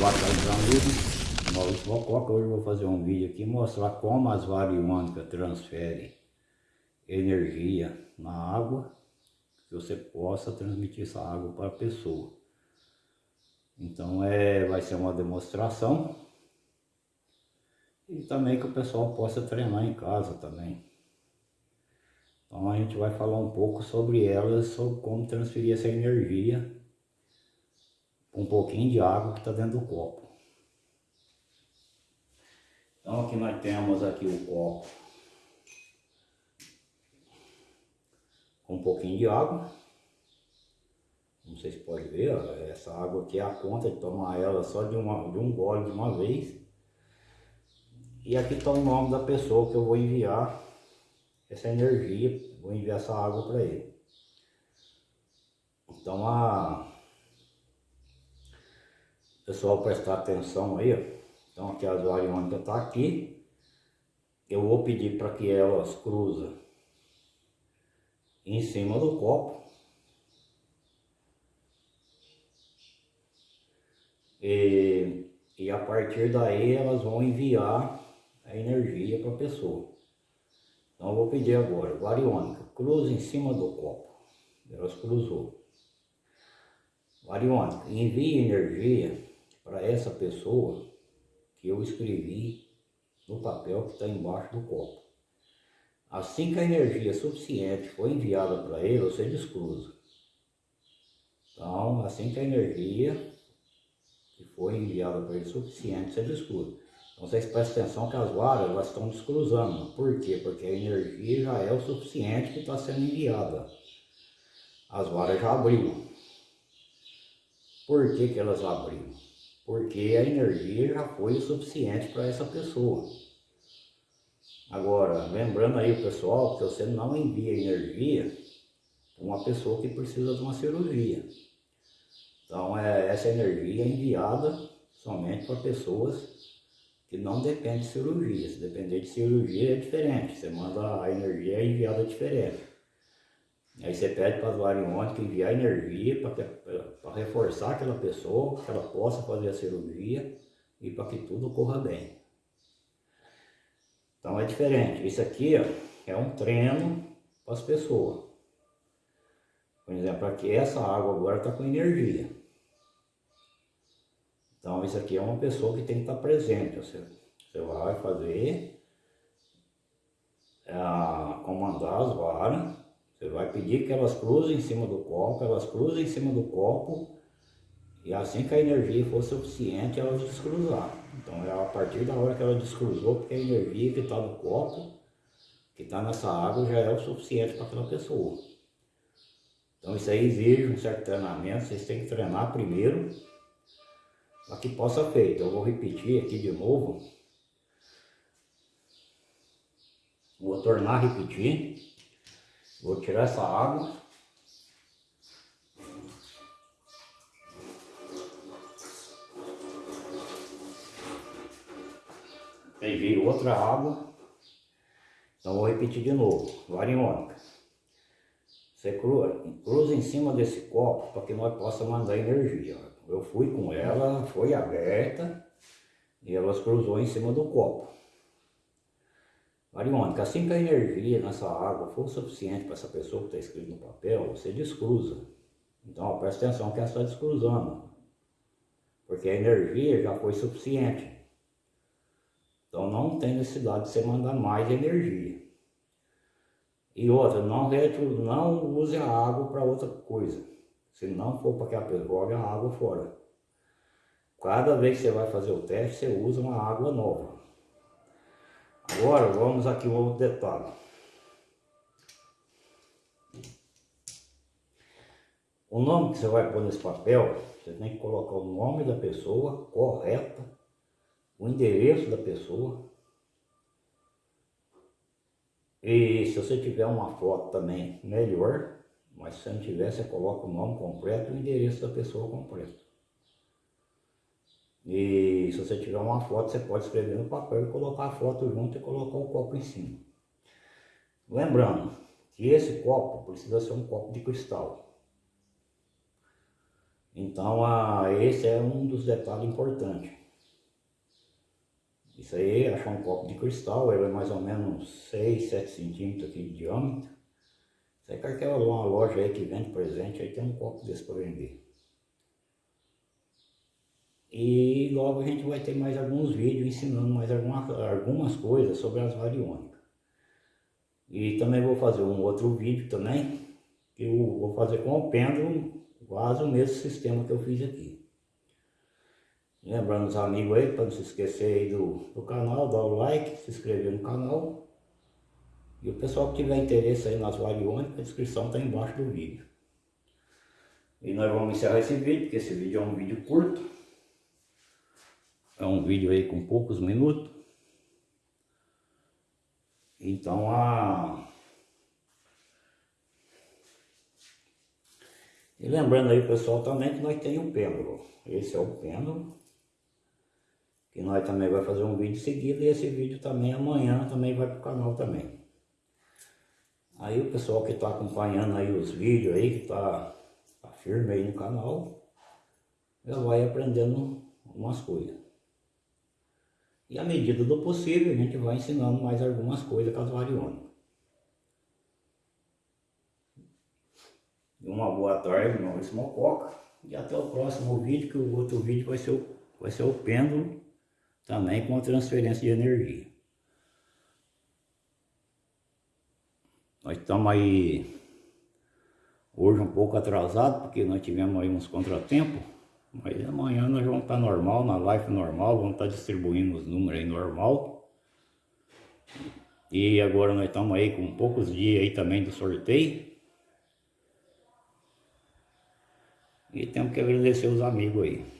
Boa tarde, amigos. Maurício Mococa. Hoje eu vou fazer um vídeo aqui mostrar como as variônicas transferem energia na água que você possa transmitir essa água para a pessoa. Então é, vai ser uma demonstração e também que o pessoal possa treinar em casa também. Então a gente vai falar um pouco sobre elas, sobre como transferir essa energia um pouquinho de água que está dentro do copo. Então aqui nós temos aqui o copo com um pouquinho de água. Não sei se pode ver, essa água aqui é a conta de tomar ela só de, uma, de um gole de uma vez. E aqui está o nome da pessoa que eu vou enviar essa energia, vou enviar essa água para ele. Então a pessoal prestar atenção aí, ó. Então aqui as variônicas tá aqui. Eu vou pedir para que elas cruzem em cima do copo. E, e a partir daí elas vão enviar a energia para a pessoa. Então eu vou pedir agora, variônica, cruza em cima do copo. Elas cruzou. Variônica, envie energia para essa pessoa que eu escrevi no papel que está embaixo do copo. Assim que a energia suficiente for enviada para ele, você descruza. Então, assim que a energia que foi enviada para ele suficiente, você descruza. Então, vocês prestem atenção que as varas elas estão descruzando. Por quê? Porque a energia já é o suficiente que está sendo enviada. As varas já abriram. Por que, que elas abriram? Porque a energia já foi o suficiente para essa pessoa. Agora, lembrando aí o pessoal que você não envia energia para uma pessoa que precisa de uma cirurgia. Então, é, essa energia é enviada somente para pessoas que não dependem de cirurgia. Se depender de cirurgia é diferente, você manda a energia é enviada diferente. Aí você pede para as variônicas enviar energia para reforçar aquela pessoa, que ela possa fazer a cirurgia e para que tudo corra bem. Então é diferente. Isso aqui ó, é um treino para as pessoas. Por exemplo, aqui essa água agora está com energia. Então isso aqui é uma pessoa que tem que estar presente. Você, você vai fazer, é, comandar as varas você vai pedir que elas cruzem em cima do copo, elas cruzem em cima do copo e assim que a energia for suficiente, elas descruzar. Então é a partir da hora que ela descruzou, porque a energia que está no copo, que está nessa água, já é o suficiente para aquela pessoa. Então isso aí exige um certo treinamento, vocês têm que treinar primeiro, para que possa feito. Eu vou repetir aqui de novo. Vou tornar a repetir. Vou tirar essa água. Peguei outra água. Então vou repetir de novo. Variônica. Você cruza em cima desse copo para que nós possa mandar energia. Eu fui com ela, foi aberta e ela cruzou em cima do copo. Mariônica, assim que a energia nessa água for suficiente para essa pessoa que está escrito no papel, você descruza. Então, presta atenção que ela está descruzando. Porque a energia já foi suficiente. Então não tem necessidade de você mandar mais energia. E outra, não, não use a água para outra coisa. Se não for para que a pessoa jogue a água fora. Cada vez que você vai fazer o teste, você usa uma água nova. Agora vamos aqui um outro detalhe. O nome que você vai pôr nesse papel, você tem que colocar o nome da pessoa correta, o endereço da pessoa. E se você tiver uma foto também, melhor. Mas se não tiver, você coloca o nome completo e o endereço da pessoa completo. E se você tiver uma foto, você pode escrever no papel e colocar a foto junto e colocar o copo em cima. Lembrando que esse copo precisa ser um copo de cristal. Então, ah, esse é um dos detalhes importantes. Isso aí, achar um copo de cristal, ele é mais ou menos 6, 7 centímetros aqui de diâmetro. Você quer aquela uma loja aí que vende presente, aí tem um copo desse para vender. E logo a gente vai ter mais alguns vídeos ensinando mais alguma, algumas coisas sobre as variônicas. E também vou fazer um outro vídeo também, que eu vou fazer com o pêndulo, quase o mesmo sistema que eu fiz aqui. Lembrando os amigos aí, para não se esquecer aí do, do canal, dar o like, se inscrever no canal. E o pessoal que tiver interesse aí nas variônicas, a descrição está embaixo do vídeo. E nós vamos encerrar esse vídeo, porque esse vídeo é um vídeo curto. É um vídeo aí com poucos minutos. Então a... E lembrando aí pessoal também que nós temos o pêndulo. Esse é o pêndulo que nós também vai fazer um vídeo seguido e esse vídeo também amanhã também vai para o canal também. Aí o pessoal que está acompanhando aí os vídeos aí, que está tá firme aí no canal, já vai aprendendo algumas coisas. E à medida do possível a gente vai ensinando mais algumas coisas com as variônicas. Uma boa tarde, meu nome é Mococa. E até o próximo vídeo, que o outro vídeo vai ser o, vai ser o pêndulo também com a transferência de energia. Nós estamos aí hoje um pouco atrasado porque nós tivemos aí uns contratempos, mas amanhã nós vamos estar normal, na live normal, vamos estar distribuindo os números aí normal. E agora nós estamos aí com poucos dias aí também do sorteio. E temos que agradecer os amigos aí.